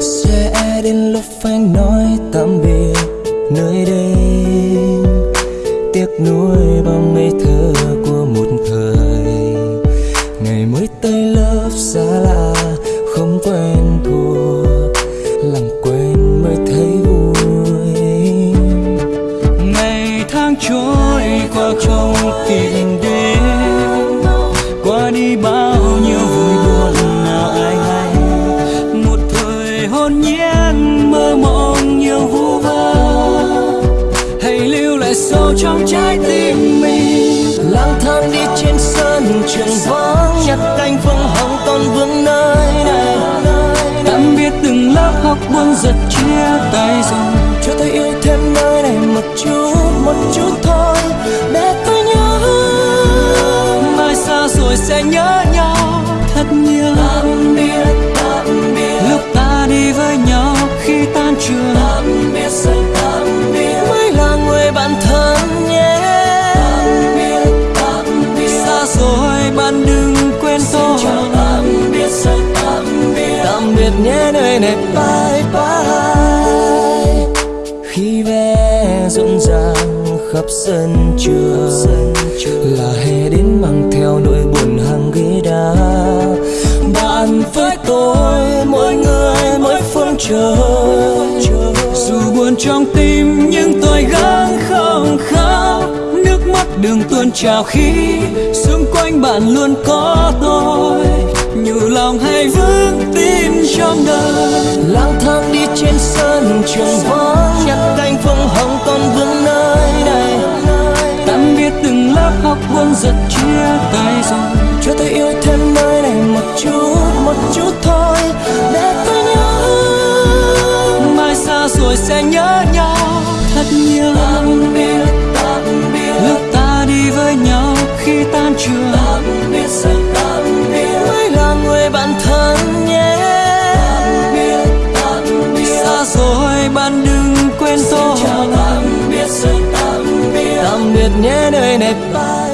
sẽ đến lúc phải nói tạm biệt nơi đây. Tiếc nuối bao ngây thơ của một thời. Ngày mới tới lớp xa lạ, không quen thuộc. Làm quen mới thấy vui. Ngày tháng trôi qua hồn nhiên mơ mộng nhiều vu vơ. Hãy lưu lại sâu trong trái tim mình. Lang thang đi trên sân trường vắng. Nhặt cánh phương hồng còn vương nơi này. Tạm biệt từng lớp học buông giật chia tay rồi. Cho tôi yêu thêm nơi này một chút một chút thôi. Để tôi nhớ. Mai xa rồi sẽ nhớ nhau thật nhiều. Tạm biệt. Biệt nhé, nơi này bye bye. Khi vé rộn ràng khắp sân trường, là hè đến mang theo nỗi buồn hàng ghế đá. Bạn với tôi, mỗi người, mỗi phương trời. Dù buồn trong tim, nhưng tôi gắng không khóc. Nước mắt đừng tuôn trào khi xung quanh bạn luôn có trong đời lang thang đi trên sân trường vắng. Nhặt cánh phương hồng còn vương nơi này. Tạm biệt từng lớp học buồn giật chia tay rồi. Cho tôi yêu thêm nơi này một chút một chút thôi. Để tôi nhớ mai xa rồi sẽ nhớ nhau. Thật nhiều tạm biệt tạm biệt. Lúc ta đi với nhau khi tan trường. Nhé nơi này bye